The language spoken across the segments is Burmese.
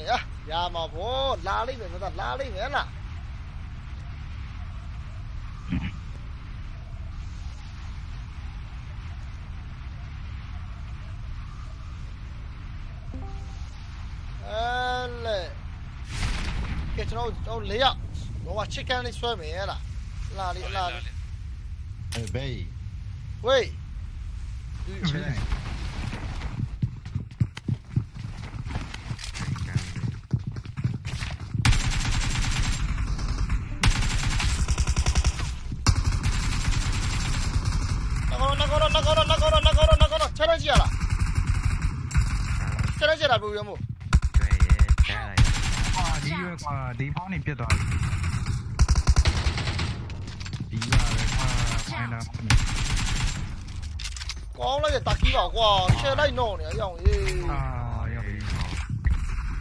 呀，鸭毛婆，哪里人？的？哪里人啦？哎嘞，给咱走走里呀！我话车间里摔没啦？哪里？哪里？喂，喂，你谁？ ကောနာကောနာကောနာကောနာကောနာကောချက်ရကြရလားချက်ရကြတာဘူးရမို့ကွာဒီရွယ်ကွာဒီဖောင်းနေပြတ်သွားပြီဒီရွယ်ပဲကွာဖိုင်လာကောင်းလိုက်တာကီးပါကွာရှယ်လိုက်တော့နေအရောင်ရေးအာရောက်ပြီ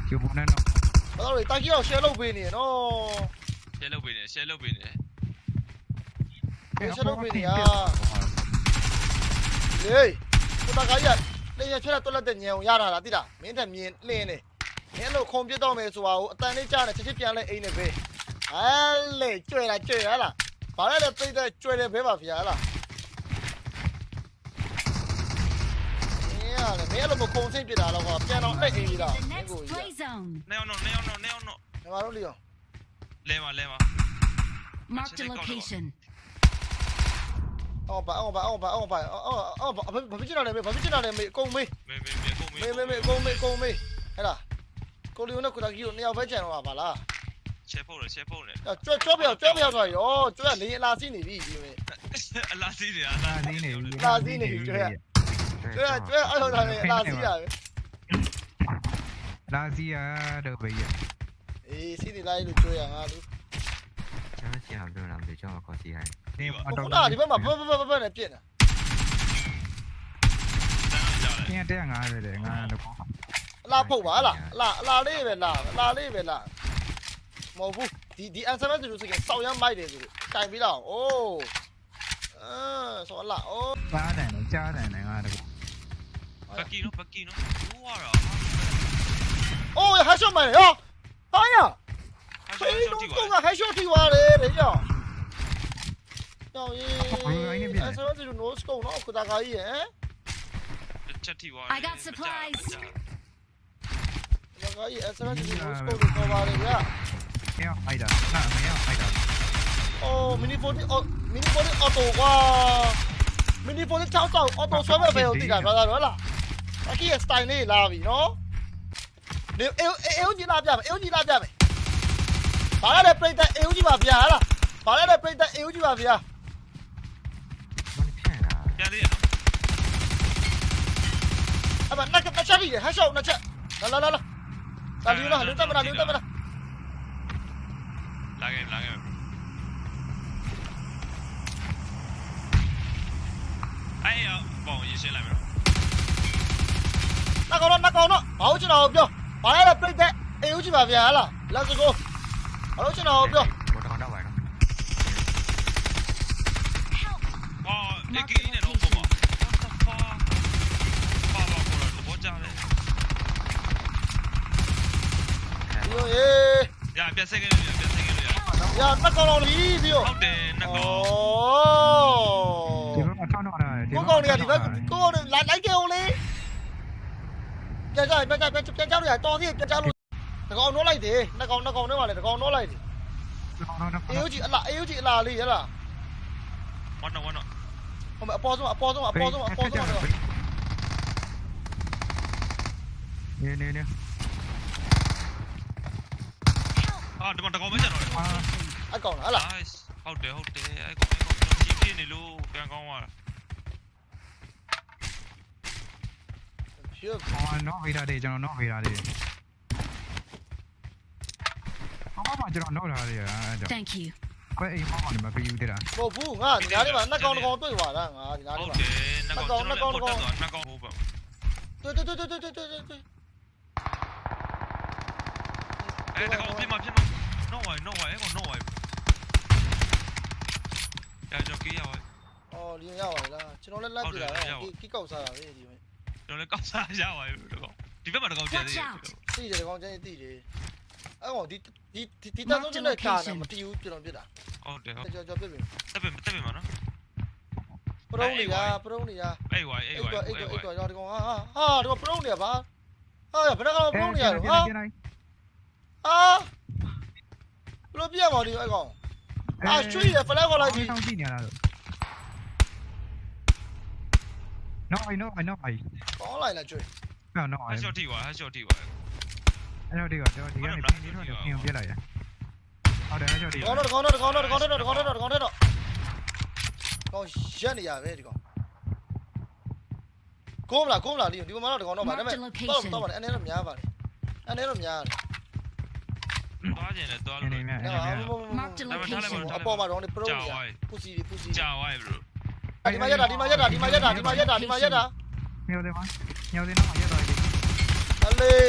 ကျဘုန်းနဲ့တော့ဘာလို့လဲတာကီးအောင်ရှယ်လုပ်ပေးနေနော်ရှယ်လုပ်ပေးနေရှယ်လုပ်ပေးနေဟေး ကိုတာကကြီးလေရချက်တော့လက်တဲ့ညံအောင်ရတာလားတိလားမင်းတက်မြင်လင်းနေမင်းလို့ခုံပြစ်တော့မယ်ဆိုတာကိုအတန်လေးကြားနေချက်ချက်ပြန်လဲအိမ်နေပဲအဲလေကျွဲလားကျွဲရလားဘာလဲလဲပြိတဲ့ကျွဲတယ်ဘဲပါဗျာလားမင်းရလေမင်းလို့မခုံစိတ်ပြတာတော့ကွာပြန်တော့လက်အိမ်ကြီးတာ The မင်း next ကိုကြီး play zone. နေအောင်တော့နေအောင်တော့နေအောင်တော့ညီမတို့လီအောင်လဲပါလဲပါ Marked a location. အော်ပါအော်ပါအော်ပါအော်ပါအော်အော်ဘာဖြစ်နေတာလဲဘာဖြစ်နေတာလဲမေအကုန်မေးမေမေမေကုန်မေမေမေမေအကုန်မေးအကုန်မေးဟဲ့လားကိုလီယိုနဲ့ကိုတာကီကိုနှစ်ယောက်ပဲကြံတော့ပါလားရှယ်ဖို့လေရှယ်ဖို့လေကျွတ်ကျွတ်ပြောကျွတ်ပြောသွားရောကျွတ်ကလေအလာစီးနေပြီဒီမေအလားစီးတယ်အလာလားသေးနေပြီလာစီးနေပြီကျွတ်ကျွတ်ကျွတ်အဲ့လိုထားနေအလာစီးတာပဲလာစီရတော့ဘေးရအေးစီးနေလိုက်လို့ကျွတ်ရငါလူကျွန်တော် 幸好没有狼嘴叫我高级害。我不打你们嘛，不不不不不来变了。今天这样啊，对对，俺都光好。拉不完了，拉拉那边拉，拉那边拉。冇不，第第俺上班就是给少阳买的，就是改不了哦。嗯，说拉哦。八点能加点能啊，这个。不记侬，不记侬，我啊。哦，还上买呀？哎呀！ ပကီနော်ဟိုရအိုးဟာရှော့မိုင်ရောဟာရတာဖေးလုံးကဟာရှော့ထိသွားတယ်လေရောကြောင်ရေးအဲ့ဆိုတော့ no scope နော်ကိုတာကာကြီးရယ်ချက်ထိသွားဒါကာကြီးအဲ့ဆိုတော့ no scope ကိုပေါ်ပါတယ်ဗျာရအိုက်တာနာမရအိုက်တာအိုး mini 40 mini 40 auto ကွာ mini 40ချောက်တော့ auto ဆွဲမဲ့ပဲကိုတိတာဗျာတော့လားအကီးရဲ့ style လေးလာပြီနော်နေအေးအေးကြီးလာပြမယ်အေးကြီးလာပြမယ် ဘာလဲပြိတ္တအေးကြီးပါဗျာဟလားဘာလဲပြိတ္တအေးကြီးပါဗျာမင်းဖြန့်တာပြန်သေးရနော်အဲ့မနှစ်နှစ်ချက်ပြီဟက်ရှော့နှစ်ချက်လာလာလာလာလာလူလာလူတက်မလားလူတက်မလားလာခဲ့လာခဲ့အဲ့ရဘောင်ရေးရှင်းလိုက်မယ်နော်နှကောင်တော့နှကောင်တော့ဘာလို့ကျွန်တော်ပြောဘာလဲပြိတ္တအေးကြီးပါဗျာဟလား let's go ဘာလို့ကျွန်တော်ပြော ဘောတော်တော့ပါတော့ ဟာလေကီနေတော့ဘောပါ what the fuck ပါပါပေါ်တော့ဘောကြတယ် ဒီလိုရေး ရပြန်ဆက်ခဲ့လို့ရပြန်ဆက်ခဲ့လို့ရ ရနှကောင်တော့လီးပြီးတော့ ဟုတ်တယ်နှကောင် ဒီဘက်မှာထောင်းတော့တာ ကိုကောင်တွေကဒီဘက်ကိုကောင်တွေလိုက်လိုက်ကြအောင်လေပြန်ကြပြန်ကြပြန်ပြန်ကြလို့ရတော်သေးပြန်ကြလို့ တကောင်နှောလိုက်တယ်နှကောင်နှကောင်ထဲမှာလေတကောင်နှောလိုက်တယ်အေးကြီးအလားအေးကြီးအလားလေးရလားဝတ်နော်ဝတ်နော်ဟိုမအပေါ်ဆုံးအပေါ်ဆုံးအပေါ်ဆုံးအပေါ်ဆုံးနေနေနေအာဒီမှာတကောင်ပဲကျန်တော့တယ်အာအကောင်လားဟလား nice ဟုတ်တယ်ဟုတ်တယ်အဲ့ကောင်အဲ့ကောင်ကြီးပြနေလို့ပြန်ကောင်းသွားတာဖြူအော်နော်ဗေဒါလေးကျွန်တော်နော်ဗေဒါလေး အော်မကျွန်တော်နော်ထားရအဲ့တော့ Thank you. ဘယ်အိမ်မောင်းနေမှာပြယူသေးတာ မဟုတ်ဘူးငါဒီနားလေးမှာနှကောင်တကောင်တွေ့သွားတာငါဒီနား ဟု လေး တ် မှာ တယ်နှကောင်ကျွန်တော်လည်းပေါ်တက်သွားနှကောင်ဟိုဘက် တွေ့တွေ့တွေ့တွေ့တွေ့တွေ့တွေ့ အဲ့တကောင်ဖြစ်မှာဖြစ်မှာ no way no way အဲ့ကောင် no way ရကြကေးရပါ အော်လင်းရပါလားကျွန်တော်လည်းလက်ပြတာကီကောက်စားတာလေဒီမှာ ကျွန်တော်လည်းကောက်စားရပါပြီတကောင်ဒီ ဒီဘက်မှာတကောင်ကျန်သေးတယ် တိတယ်ကောင်ချင်းတိတယ် အဲ့ကောင်ဒီဒီဒီတန်းဆုံးနဲ့ကာနာမတီးဘူးကျွန်တော်ပြစ်တာဟုတ်တယ်ဟုတ်ကြော်ကြော်ပြစ်ပြီတက်ပြီတက်ပြီမနော်ပရုံးနေရပရုံးနေရအေးဝိုင်းအေးအိတ်ဝိုင်းတော့အိအေးတ်တော့ဝိုအိတ်င်းတော့ရောဒီကောင်ဟာဟာဒီကောင်ပရုံးနေရပါဟာဘယ်တော့ကောင်ပရုံးနေရတော့ဟာပြန်လိုက်ဟာဘလို့ပြရမှာဒီအဲ့ကောင်အာချွေးရဖလက်ခေါ်လိုက်ပြီဆောင်းကြည့်နေရတာနော်အိနော်အိနော်အိကောင်းလိုက်လားချွေးနော်နော်ဟာအိရှော့တီဝါဟာရှော့တီဝါ အဲ့တော့ဒီကတော့ဒီကနေပြင်ပြီးတော့ပြင်ပြလိုက်ရဟုတ်တယ်အဲ့တော့ဒီကောင်းတော့ကောင်းတော့ကောင်းတော့ကောင်းတော့ကောင်းတော့ကောင်းတော့ကောင်းရက်နေရပဲဒီကောင်ကိုမလားကိုမလားလီဒီကောင်မတော့ကောင်းတော့ပါဒါပေမဲ့တော့တော့ပါအနေနဲ့များပါလေအနေနဲ့များတယ်သွားကျင်တယ်သွားနေလို့နေမြတ်အဲ့ Mark the ဒါပေမဲ့ထားလိုက်ပါ location. အပေါ်မှာတော့ဒီပရုံးကြာနေရဝိုင်းပူစီပူစီကြာဝိုင်း bro ဒီမှာရက်တာဒီမှာရက်တာဒီမှာရက်တာဒီမှာရက်တာဒီမှာရက်တာမြော်တယ်မမြော်တယ်နော်ရတော့ဒီအ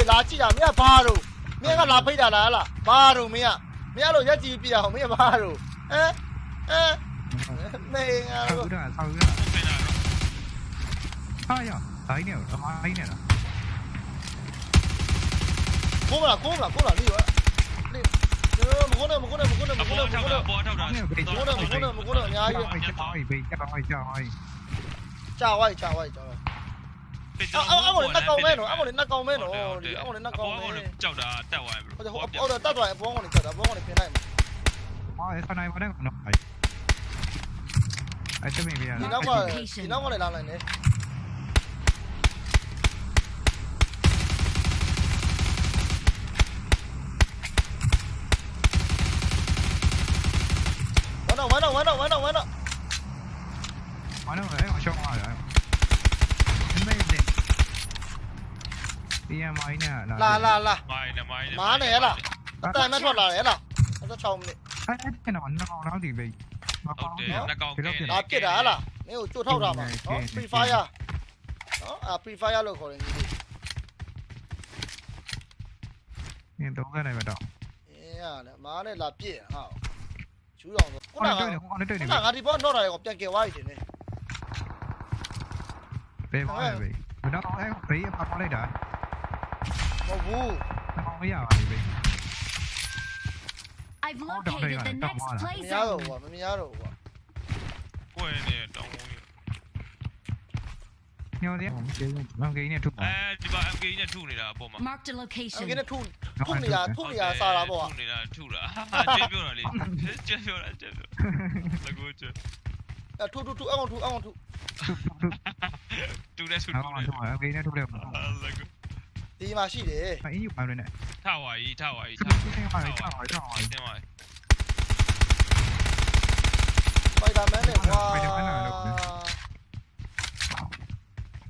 လေလာကြည့်တာမင်းကဘာတော့မင်းကလာဖိတ်တာလားဟလားဘာတော့မင်းကမင်းကလို့ရက်ကြည့်ပြအောင်မင်းကဘာတော့ဟမ်ဟမ်နေငါ ဆော တော့ က်တာဆောက်တာ ဟုတ်ပင်လာတော့ ဟာရဘိုင်းနေတော့မိုင်းနေတော့ ကိုမလားကိုမလားကိုလားနေရောနေမကုန်းနဲ့မကုန်းနဲ့မကုန်းနဲ့မ အ ကုန်း ပေါ် နဲ့မ ထောက် ကုန်း တာ နဲ့ အပေါ်ထောက်တာ မကုန်းနဲ့မကုန်းနဲ့မကုန်းနဲ့အများကြီး ဟိုကြောက်ဟိုဘေးကြောက်ဟိုကြောက်ဟို ကြာဝိုက်ကြာဝိုက်ကြာဝိုက်အော်အော်အော်လည်းနှက်ကောင်မဲနော်အော်လည်းနှက် あごれ中おめえのあごれ中おめえのあごれ中おめえのちゃうだたわえおだたわえぼんごにちゃうだぼんごにけないもんあえさないもねこのはいあいつみみやな稲まで稲までならないね One out, one out, one out, one out, one out. One out, right? เนี่ยไม้เนี่ยนะ là là là má này là. tay mắt thuật là đấy là. Nó chồng này cái Ok, nó còn cái này. đá kia à, đá là. Nếu chuột thâu ra mà. đó free fire. đó à free fire rồi khỏi gì? เนี่ยตัวกันไหนมาดอก cái này à, má này là bịa hả chú đồng rồi เอา cũng หนั là ก nó lại gặp เอาได้ด้ว cũng ย là này. cái đi vậy, nó này gặp chân kia quay thì này Wow. I've located the next place. မများတော့ဘူးကွာမများတော့ဘူးကွာကိုယ်နေတောင်းဘူးညော်တယ်မန်ကိန်းနဲ့ထုအဲဒီပါ MK နဲ့ထုနေတာအပေါ်မှာ Mark the location ငါကထုထုနေတာထုနေတာစားတာပေါ့ထုနေတာထုတာဟာကျပြောတာလေကျပြောတာကျပြောတကူကျအထုထုထုအကောင်ထုအကောင်ထုတူတယ်စုတူတယ် MK နဲ့ထုတယ် လကူ ဒီမှာရှိတယ် 哎，有跑了呢。 ထဝါကြီးထဝါကြီး 这这这话，这话，这话。 တင်ပါ ဖိုင်တာမန်နဲ့ကွာ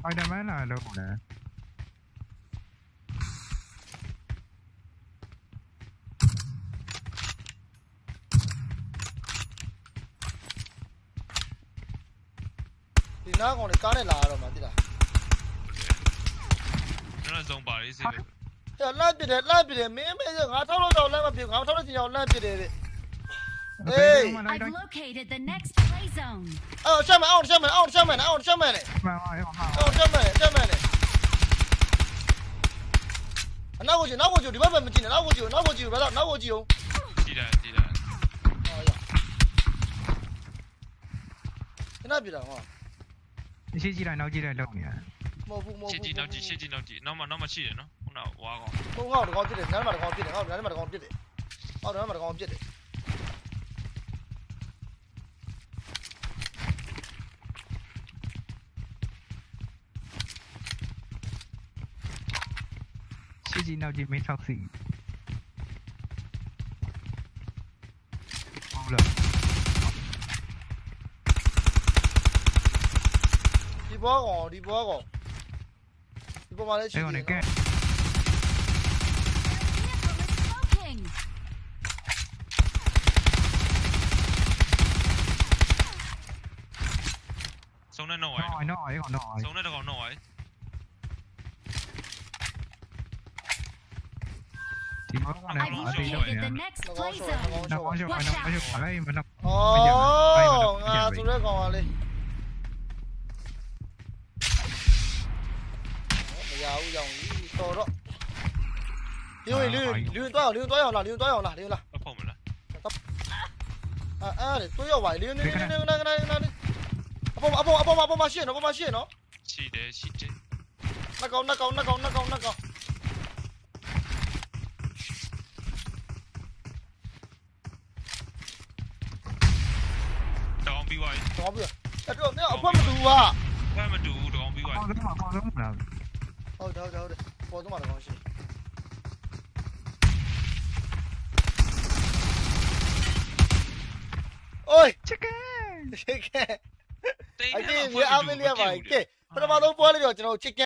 快点买来了，我呢。 ဒီနားကောင်နဲ့ကားနဲ့လာရတော့မှသိလား 不好意思的哎 idontlocatedthenextplayzone 哦哦哦的哦哦下面哦下面哦下面的哦下面的哦下面的下面的哦拿过去拿过去你们分不进来拿过去拿过去拿过去在比的话那些鸡蛋到鸡蛋六年 မဟုတ်ဘူးမဟုတ်ဘူးရှစ်တီနောက်ကြည့်ရှစ်တီနောက်ကြည့်နောက်မှနောက်မှရှိတယ်နော်ခုနကဝါကောင်ကိုငေါ့တကောင်ပြစ်တယ်နန်းမှာတကောင်ပြစ်တယ်ငေါ့နန်းမှာတကောင်ပြစ်တယ်ဟောနန်းမှာတကောင်ပြစ်တယ်ရှစ်တီနောက်ကြည့်မင်း၆စီဟုတ်လားဒီဘောကောင်ဒီဘောကောင် 이거 말해 이거 내게. Sống lên nổi. Nổi nổi còn nổi. Sống lên còn nổi. Thì mới con này nổi thì đâu vậy? Nó có chỗ, có chỗ ở đây mà nó. Ồ, à, tụi nó còn đi. 留留多少？留多少了？留多少了？留了。放门了。啊啊！都要歪，留留留留那个那个那个。阿伯阿伯阿伯阿伯马线哦，阿伯马线哦。是的，是的。那个那个那个那个那个。当兵歪。当兵。那这那阿伯没读啊？阿伯没读，当兵歪。放什么？放什么？好的好的好的，放什么的东西？Oi chicken chicken အပြင်ရအမလေးပါကဲပထမဆုံးပွဲလေးတော့ကျွန်တော် chicken